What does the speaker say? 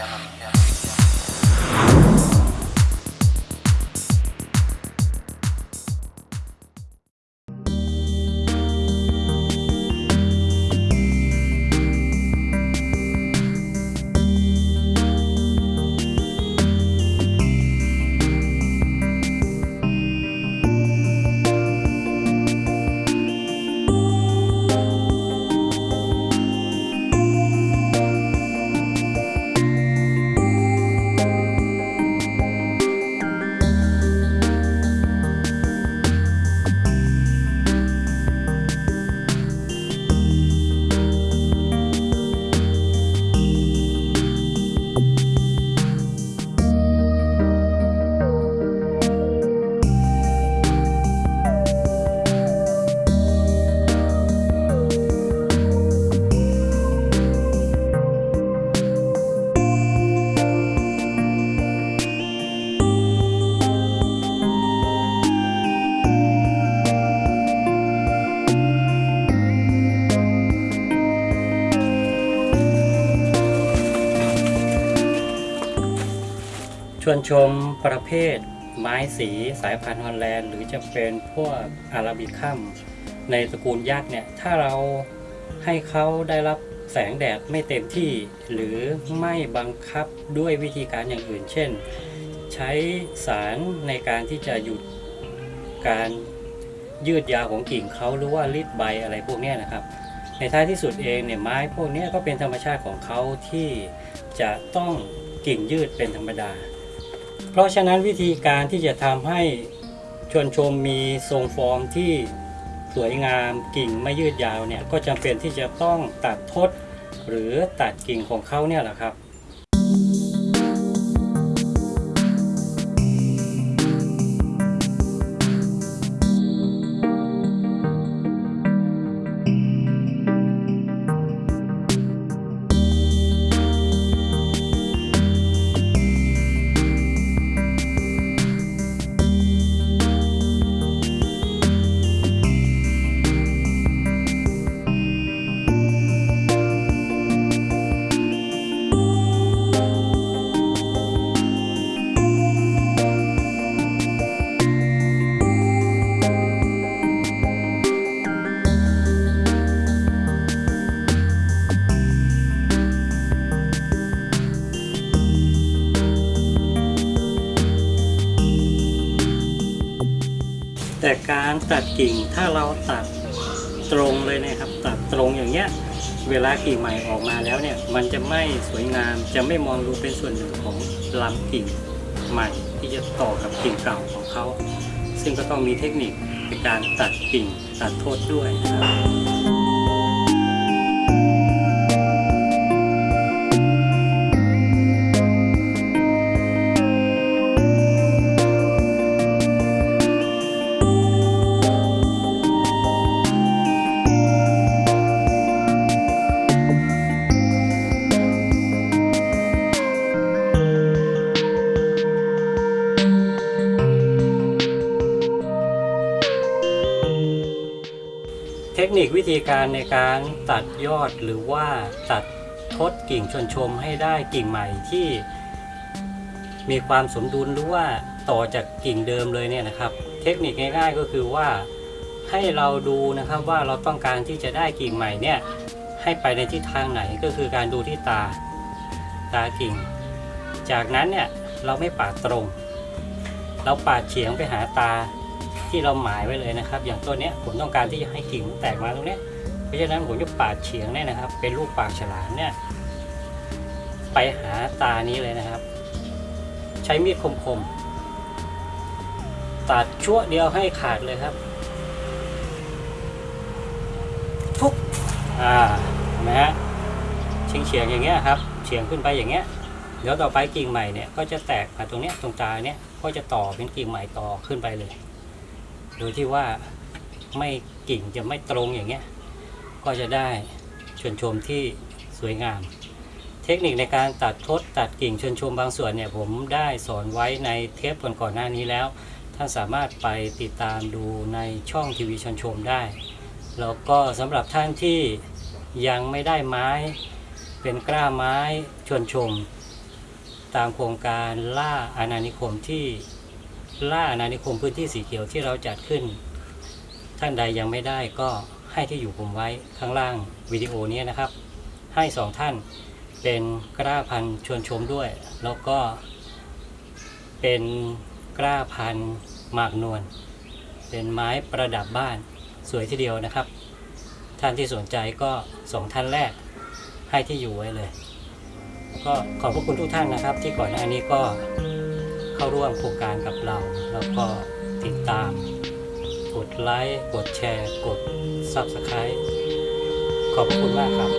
yanım yanım. ชวนชมประเภทไม้สีสายพันธุ์ฮอลแลนด์ หรือจะเป็นพวกอาราบิคัมในตระกูลยักษ์เนี่ย ถ้าเราให้เขาได้รับแสงแดดไม่เต็มที่ หรือไม่บังคับด้วยวิธีการอย่างอื่น เช่น ใช้สารในการที่จะหยุดการยืดยาวของกิ่งเขาหรือว่ารีดใบอะไรพวกนี้นะครับ ในท้ายที่สุดเองเนี่ยไม้พวกนี้ก็เป็นธรรมชาติของเขาที่จะต้องกิ่งยืดเป็นธรรมดา เพราะฉะนั้นวิธีการที่จะทำให้ชวนชมมีทรงฟอร์มที่สวยงามกิ่งไม่ยืดยาวเนี่ยก็จำเป็นที่จะต้องตัดทดหรือตัดกิ่งของเขาเนี่ยแหละครับ แต่การตัดกิ่งถ้าเราตัดตรงเลยนะครับ ตัดตรงอย่างเงี้ยเวลากิ่งใหม่ออกมาแล้วเนี่ยมันจะไม่สวยงามจะไม่มองดูเป็นส่วนหนึ่งของลำกิ่งใหม่ ที่จะต่อกับกิ่งเก่าของเขา ซึ่งก็ต้องมีเทคนิคในการตัดกิ่งตัดโทษด้วยนะครับ ทคนิควิธีการในการตัดยอดหรือว่าตัดทดกิ่งชนชมให้ได้กิ่งใหม่ที่ มีความสมดุลหรือว่าต่อจากกิ่งเดิมเลยเนี่ยนะครับ เทคนิคง่ายๆก็คือว่าให้เราดูนะครับว่าเราต้องการที่จะได้กิ่งใหม่เนี่ยให้ไปในทิศทางไหนก็คือการดูที่ตาตากิ่ง จากนั้นเนี่ยเราไม่ปาดตรง เราปาดเฉียงไปหาตา ที่เราหมายไว้เลยนะครับ อย่างตัวเนี้ผมต้องการที่จะให้กิ่งแตกมาตรงนี้ เพราะฉะนั้นผมจะปาดเฉียงเนี่ยนะครับ เป็นรูปปากฉลามเนี่ย ไปหาตานี้เลยนะครับ ใช้มีดคมๆตัดชั่วเดียวให้ขาดเลยครับทุกอ่าเห็นไหมฮะเฉียงเฉียงอย่างเงี้ยครับเฉียงขึ้นไปอย่างเงี้ยเดี๋ยวต่อไปกิ่งใหม่เนี่ยก็จะแตกมาตรงเนี้ยตรงตาเนี้ยก็จะต่อเป็นกิ่งใหม่ต่อขึ้นไปเลย โดยที่ว่าไม่กิ่งจะไม่ตรงอย่างเงี้ย ก็จะได้ชวนชมที่สวยงาม เทคนิคในการตัดทดตัดกิ่งชวนชมบางส่วนเนี่ยผมได้สอนไว้ในเทปก่อนๆหน้านี้แล้ว ท่านสามารถไปติดตามดูในช่องทีวีชวนชมได้ แล้วก็สำหรับท่านที่ยังไม่ได้ไม้ เป็นกล้าไม้ชวนชม ตามโครงการล่าอาณานิคมที่ ล่าอาณานิคมพื้นที่สีเขียวที่เราจัดขึ้น ท่านใดยังไม่ได้ก็ให้ที่อยู่ผมไว้ข้างล่างวิดีโอนี้นะครับ ให้สองท่านเป็นกล้าพันธุ์ชวนชมด้วย แล้วก็เป็นกล้าพันธุ์หมากนวลเป็นไม้ประดับบ้านสวยทีเดียวนะครับ ท่านที่สนใจก็สองท่านแรกให้ที่อยู่ไว้เลย ก็ขอบพระคุณทุกท่านนะครับ ที่ก่อนหน้านี้ก็ เข้าร่วมโครงการกับเรา แล้วก็ติดตาม กดไลค์ กดแชร์ กด Subscribe ขอบคุณมากครับ